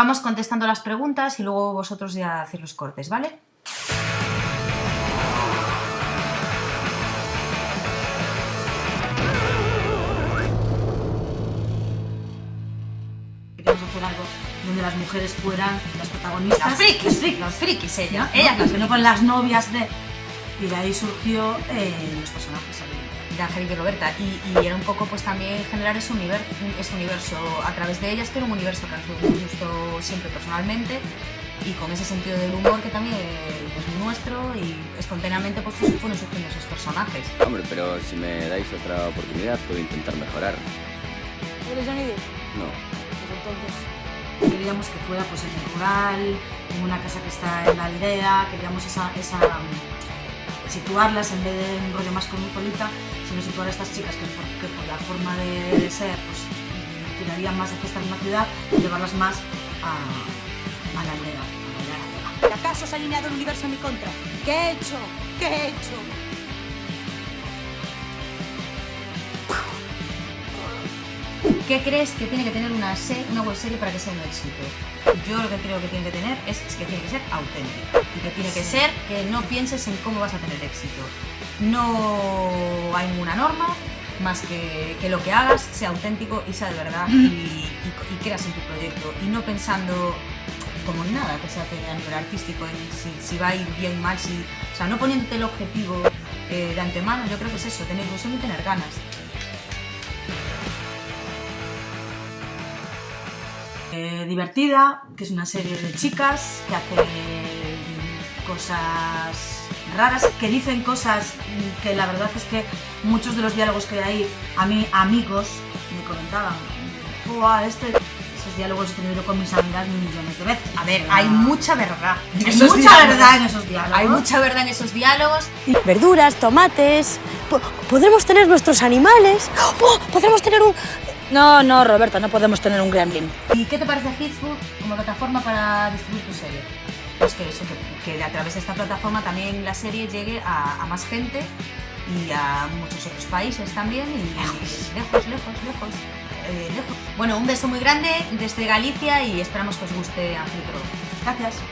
vamos contestando las preguntas y luego vosotros ya hacéis los cortes, ¿vale? Queríamos hacer algo donde las mujeres fueran las protagonistas. Las frikis, Las frikis. los frikis, ella. ¿no? Ellas Las que no fueron las novias de... Y de ahí surgió eh, los personajes. De Angélica y Roberta y, y era un poco pues también generar ese universo, ese universo a través de ellas que era un universo que a nosotros nos gustó siempre personalmente y con ese sentido del humor que también es nuestro y espontáneamente pues fueron surgiendo esos personajes. Hombre, pero si me dais otra oportunidad, puedo intentar mejorar. ¿Eres Johnny Depp? No. Pues entonces... Queríamos que fuera pues en el rural, en una casa que está en la aldea, queríamos esa, esa situarlas en vez de un rollo más cosmopolita, sino situar a estas chicas que por, la forma de, ser pues tirarían más hacia esta misma ciudad y llevarlas más a, a la aldea. la. ¿Acaso se ha alineado el universo en mi contra? ¿Qué he hecho? ¿Qué he hecho? ¿Qué crees que tiene que tener una, se- una web serie para que sea un éxito? Yo lo que creo que tiene que tener es, que tiene que ser auténtica y que tiene que ser que no pienses en cómo vas a tener éxito. No hay ninguna norma más que que lo que hagas sea auténtico y sea de verdad y, y- y creas en tu proyecto y no pensando como en nada que se hace a nivel artístico, en si, si va a ir bien, mal, si, o sea, no poniéndote el objetivo eh, de antemano, yo creo que es eso, tener ilusión y tener ganas. Eh, divertida, que es una serie de chicas que hacen cosas raras, que dicen cosas que la verdad es que muchos de los diálogos que hay, a mí amigos me comentaban, "Buah, este, esos diálogos he tenido con mis amigas millones de veces. A ver, hay mucha verdad. hay esos mucha diálogos. verdad en esos diálogos. Hay mucha verdad en esos diálogos. verduras, tomates. Po- podremos tener nuestros animales. ¡Oh! Podremos tener un. No, no, Roberta, no podemos tener un gremlin. ¿Y qué te parece Hitsfood como plataforma para distribuir tu serie? Pues que eso, que, que a través de esta plataforma también la serie llegue a, a más gente y a muchos otros países también y lejos, lejos, lejos, lejos. eh, lejos. Bueno, un beso muy grande desde Galicia y esperamos que os guste Pro. Gracias.